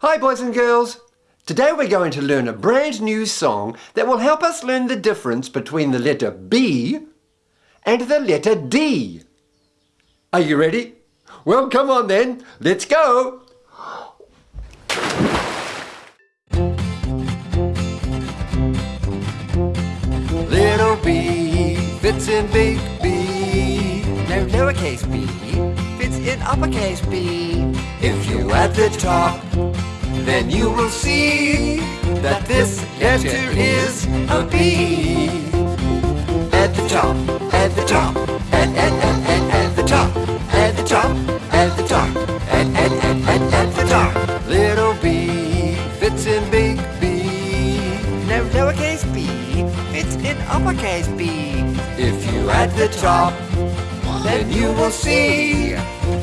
Hi boys and girls! Today we're going to learn a brand new song that will help us learn the difference between the letter B and the letter D. Are you ready? Well, come on then, let's go! Little b fits in big B. No lowercase b in uppercase B. If you add the top, then you will see that this letter is a B. At the top, at the top, at, at, at, at, at the top, at the top, at the top, at, at, at, at, at the top. Little b fits in big B. No lowercase b fits in uppercase B. If you add the top, then you will see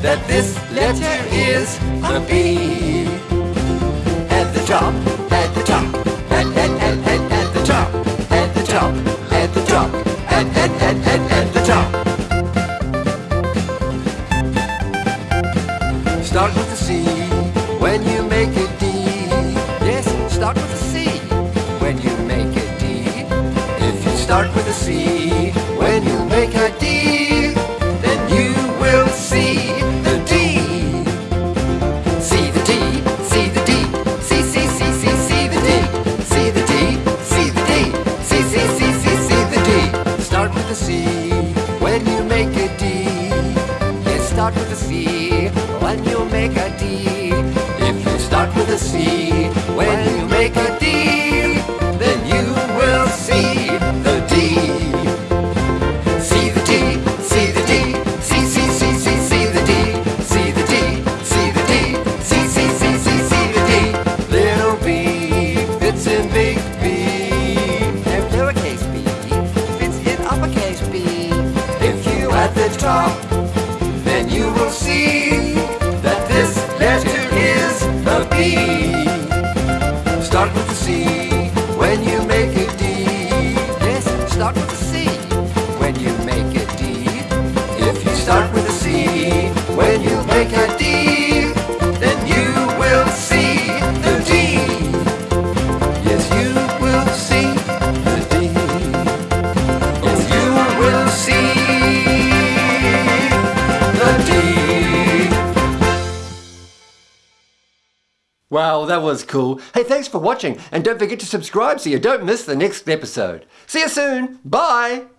that this letter is a B. At the top, at the top, at, at, at, at, at the top, at the top, at the top, at, at, at, at, at the top. Start with a C when you make a D. Yes, start with a C when you make a D. If you start with a C when you make a D, when you make a D. Yes, start with a C when you make a D. top, then you will see that this letter is a B. Start with a C when you make a D. Yes, start with a C when you make a D. If you start with a C when you make a D, Wow, that was cool. Hey, thanks for watching and don't forget to subscribe so you don't miss the next episode. See you soon. Bye!